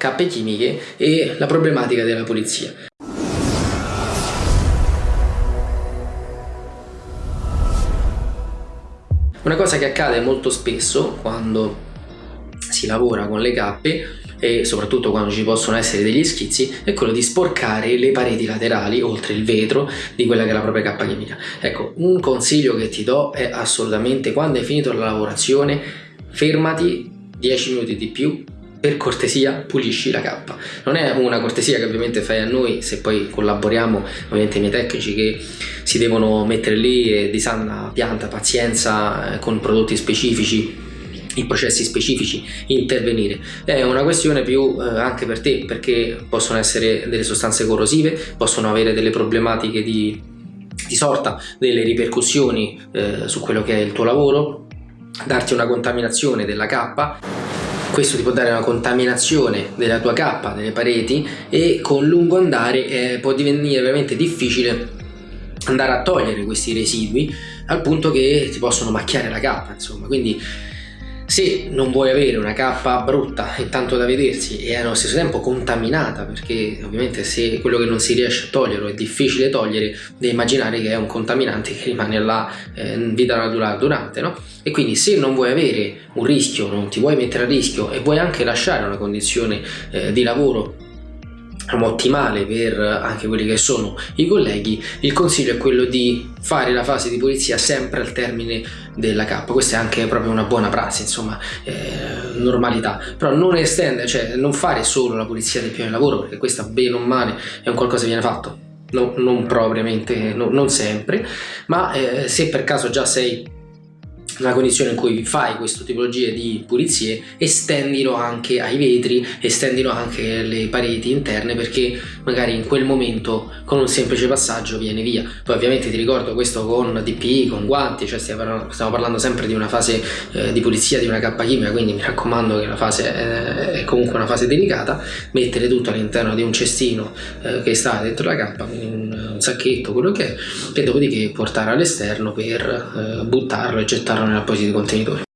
cappe chimiche e la problematica della pulizia. Una cosa che accade molto spesso quando si lavora con le cappe e soprattutto quando ci possono essere degli schizzi è quello di sporcare le pareti laterali oltre il vetro di quella che è la propria cappa chimica ecco un consiglio che ti do è assolutamente quando hai finito la lavorazione fermati 10 minuti di più per cortesia pulisci la cappa. Non è una cortesia che ovviamente fai a noi se poi collaboriamo ovviamente i miei tecnici che si devono mettere lì e di sana pianta pazienza eh, con prodotti specifici i processi specifici intervenire. È una questione più eh, anche per te perché possono essere delle sostanze corrosive possono avere delle problematiche di, di sorta delle ripercussioni eh, su quello che è il tuo lavoro darti una contaminazione della cappa questo ti può dare una contaminazione della tua cappa, delle pareti e con lungo andare eh, può divenire veramente difficile andare a togliere questi residui al punto che ti possono macchiare la cappa insomma. Quindi se non vuoi avere una cappa brutta e tanto da vedersi e allo stesso tempo contaminata perché ovviamente se quello che non si riesce a togliere è difficile togliere devi immaginare che è un contaminante che rimane là eh, vita naturale durante no? e quindi se non vuoi avere un rischio non ti vuoi mettere a rischio e vuoi anche lasciare una condizione eh, di lavoro ottimale per anche quelli che sono i colleghi. Il consiglio è quello di fare la fase di pulizia sempre al termine della cappa questa è anche proprio una buona prassi insomma eh, normalità. Però non estendere cioè non fare solo la pulizia del piano di lavoro perché questa bene o male è un qualcosa che viene fatto. No, non propriamente no, non sempre. Ma eh, se per caso già sei nella condizione in cui fai questa tipologia di pulizie estendilo anche ai vetri estendilo anche alle pareti interne perché magari in quel momento con un semplice passaggio viene via. Poi ovviamente ti ricordo questo con DPI, con guanti cioè stiamo parlando, stiamo parlando sempre di una fase eh, di pulizia di una cappa chimica quindi mi raccomando che la fase è, è comunque una fase delicata. Mettere tutto all'interno di un cestino eh, che sta dentro la quindi un, un sacchetto quello che è e dopodiché portare all'esterno per eh, buttarlo e gettarlo una poesía de contenido.